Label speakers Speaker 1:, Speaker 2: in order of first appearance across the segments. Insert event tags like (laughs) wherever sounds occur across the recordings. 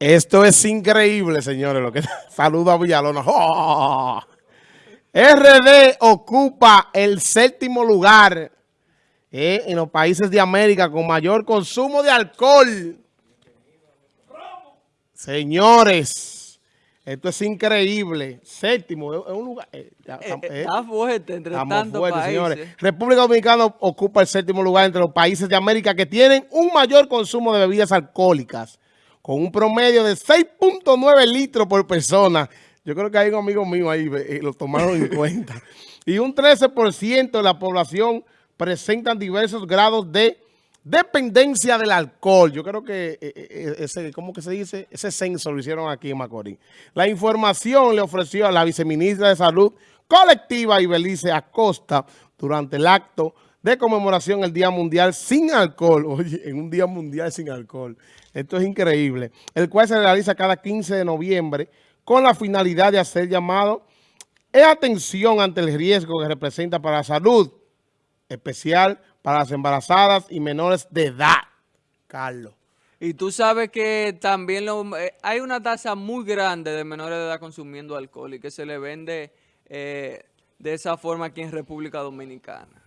Speaker 1: Esto es increíble, señores. Lo que (laughs) saludo a Villalona. ¡Oh! RD ocupa el séptimo lugar eh, en los países de América con mayor consumo de alcohol. Señores, esto es increíble. Séptimo, es un lugar... Eh,
Speaker 2: eh, está fuerte entre tantos países. Señores.
Speaker 1: República Dominicana ocupa el séptimo lugar entre los países de América que tienen un mayor consumo de bebidas alcohólicas con un promedio de 6.9 litros por persona. Yo creo que hay un amigo mío ahí, eh, lo tomaron en (laughs) cuenta. Y un 13% de la población presentan diversos grados de dependencia del alcohol. Yo creo que eh, eh, ese, ¿cómo que se dice? Ese censo lo hicieron aquí en Macorís. La información le ofreció a la viceministra de Salud Colectiva Ibelice Acosta durante el acto de conmemoración el Día Mundial sin Alcohol. (laughs) Oye, en un Día Mundial sin Alcohol. Esto es increíble. El cual se realiza cada 15 de noviembre con la finalidad de hacer llamado en atención ante el riesgo que representa para la salud, especial para las embarazadas y menores de edad. Carlos.
Speaker 2: Y tú sabes que también eh, hay una tasa muy grande de menores de edad consumiendo alcohol y que se le vende eh, de esa forma aquí en República Dominicana.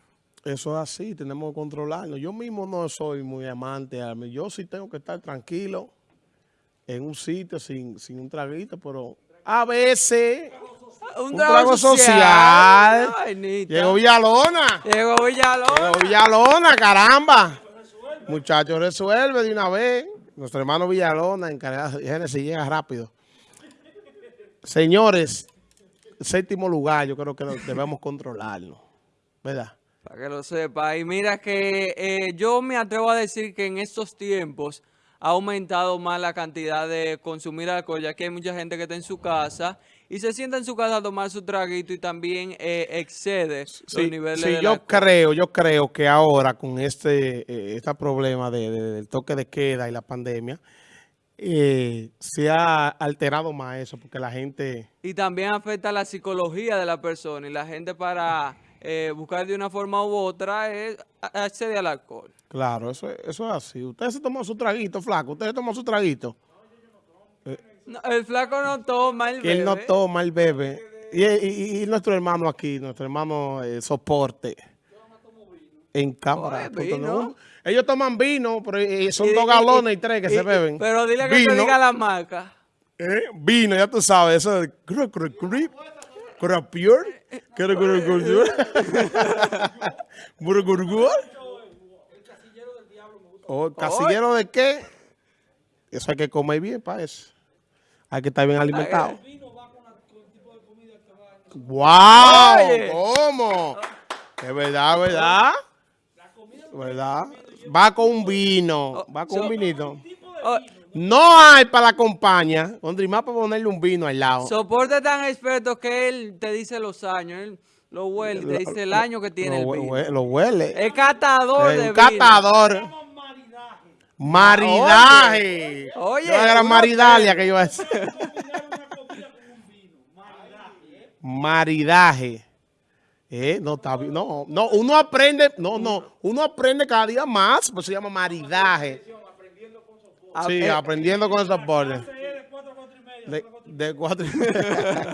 Speaker 1: Eso es así, tenemos que controlarlo. Yo mismo no soy muy amante. Yo sí tengo que estar tranquilo en un sitio sin, sin un traguito, pero a veces... Un, trago, social. Llegó Villalona.
Speaker 2: Llegó Villalona.
Speaker 1: Llegó Villalona, caramba. Muchachos, resuelve de una vez. Nuestro hermano Villalona, encargado de Génesis, llega rápido. Señores, séptimo lugar, yo creo que debemos controlarlo. ¿Verdad?
Speaker 2: Para que lo sepa. Y mira que eh, yo me atrevo a decir que en estos tiempos ha aumentado más la cantidad de consumir alcohol, ya que hay mucha gente que está en su casa y se sienta en su casa a tomar su traguito y también eh, excede los niveles
Speaker 1: sí, yo creo, yo creo que ahora con este, eh, este problema del toque de queda y la pandemia, se ha alterado más eso, porque la gente...
Speaker 2: Y también afecta la psicología de la persona y la gente para eh, buscar de una forma u otra es acceder al alcohol.
Speaker 1: Claro, eso, eso es así. Usted se tomó su traguito, flaco. Usted se tomó su traguito.
Speaker 2: el flaco no toma, el bebe.
Speaker 1: Él no toma, el bebe. Y, nuestro hermano aquí, nuestro hermano eh, soporte. En cámara. Ellos toman vino, pero eh, son dos galones y, tres que se beben.
Speaker 2: Pero dile que te diga la marca.
Speaker 1: Vino, ya tú sabes, eso es... Crapier? ¿Qué era Gurgur? ¿Burgurgur? El casillero del diablo me gusta. ¿O casillero de qué? Eso hay que comer bien para eso. Hay que estar bien alimentado. ¡Wow! ¿Cómo? Es verdad, ¿verdad? ¿Verdad? Va con un vino. Va con un vinito. No hay para la compañía, donde más para ponerle un vino al lado.
Speaker 2: Soporte tan experto que él te dice los años, él lo huele, te dice el año que tiene el vino.
Speaker 1: Lo huele.
Speaker 2: Es catador de
Speaker 1: vino. catador. Maridaje. Oye. No era maridalia que yo a Maridaje. Eh, no, está no, no, uno aprende, no, no, uno aprende cada día más, pues se llama maridaje. Sí, aprendiendo con el soporte. De, de cuatro y media.